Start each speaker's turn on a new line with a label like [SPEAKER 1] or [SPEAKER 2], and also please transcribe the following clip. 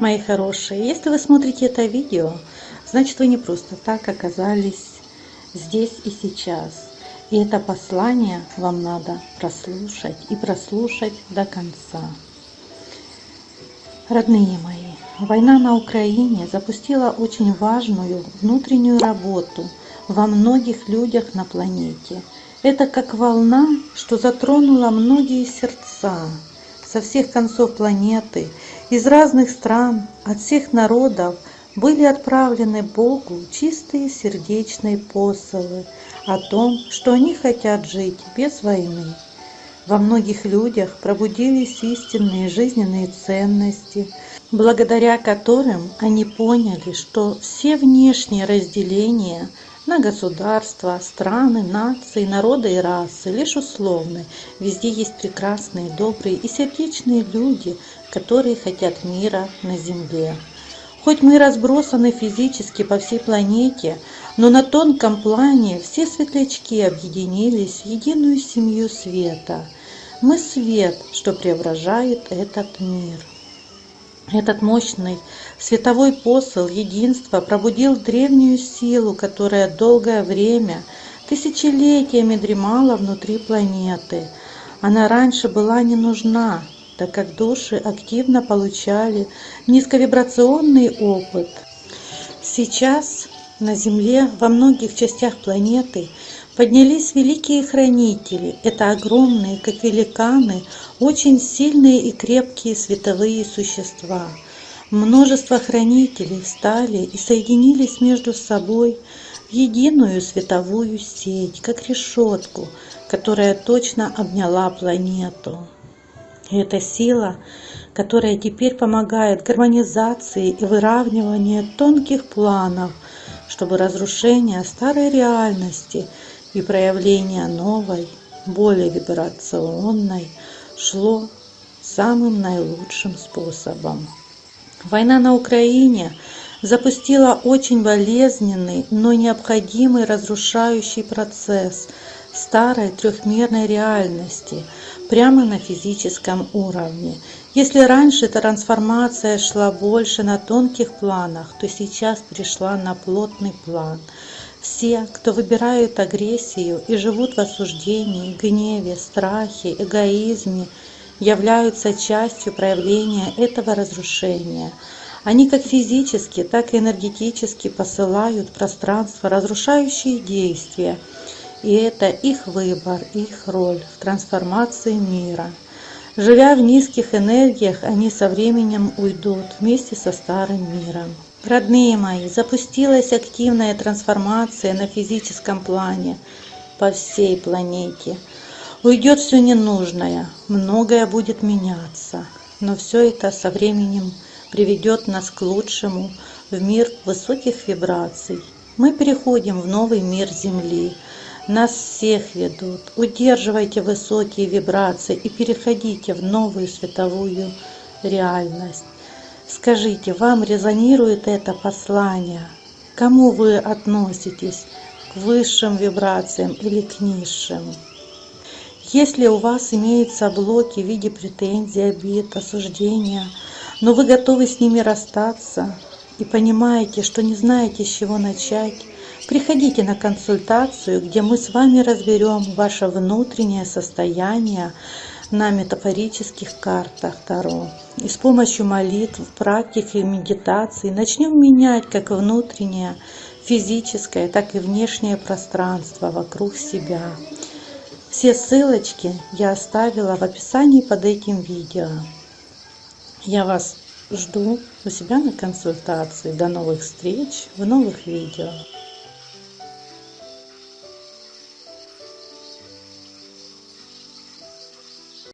[SPEAKER 1] мои хорошие если вы смотрите это видео значит вы не просто так оказались здесь и сейчас. И это послание вам надо прослушать и прослушать до конца. Родные мои война на украине запустила очень важную внутреннюю работу во многих людях на планете. Это как волна что затронула многие сердца со всех концов планеты из разных стран от всех народов были отправлены богу чистые сердечные посылы о том что они хотят жить без войны. Во многих людях пробудились истинные жизненные ценности благодаря которым они поняли что все внешние разделения на государства, страны, нации, народы и расы лишь условны. Везде есть прекрасные, добрые и сердечные люди, которые хотят мира на земле. Хоть мы разбросаны физически по всей планете, но на тонком плане все светлячки объединились в единую семью света. Мы свет, что преображает этот мир. Этот мощный световой посыл единства пробудил древнюю силу, которая долгое время, тысячелетиями дремала внутри планеты. Она раньше была не нужна, так как души активно получали низковибрационный опыт. Сейчас на Земле во многих частях планеты поднялись великие хранители. Это огромные как великаны очень сильные и крепкие световые существа. Множество хранителей встали и соединились между собой в единую световую сеть как решетку которая точно обняла планету. Это сила которая теперь помогает гармонизации и выравниванию тонких планов чтобы разрушение старой реальности и проявление новой более вибрационной шло самым наилучшим способом. Война на украине запустила очень болезненный но необходимый разрушающий процесс старой трехмерной реальности прямо на физическом уровне. Если раньше трансформация шла больше на тонких планах то сейчас пришла на плотный план все кто выбирают агрессию и живут в осуждении гневе страхе эгоизме являются частью проявления этого разрушения. Они как физически так и энергетически посылают в пространство разрушающие действия. И это их выбор их роль в трансформации мира живя в низких энергиях они со временем уйдут вместе со старым миром. Родные мои запустилась активная трансформация на физическом плане по всей планете. Уйдет все ненужное многое будет меняться но все это со временем приведет нас к лучшему в мир высоких вибраций. Мы переходим в новый мир земли нас всех ведут. Удерживайте высокие вибрации и переходите в новую световую реальность. Скажите вам резонирует это послание? Кому вы относитесь? К высшим вибрациям или к низшим? Если у вас имеются блоки в виде претензий обид осуждения но вы готовы с ними расстаться и понимаете что не знаете с чего начать приходите на консультацию где мы с вами разберем ваше внутреннее состояние на метафорических картах Таро. И с помощью молитв, практик и медитации начнем менять как внутреннее, физическое, так и внешнее пространство вокруг себя. Все ссылочки я оставила в описании под этим видео. Я вас жду у себя на консультации. До новых встреч в новых видео.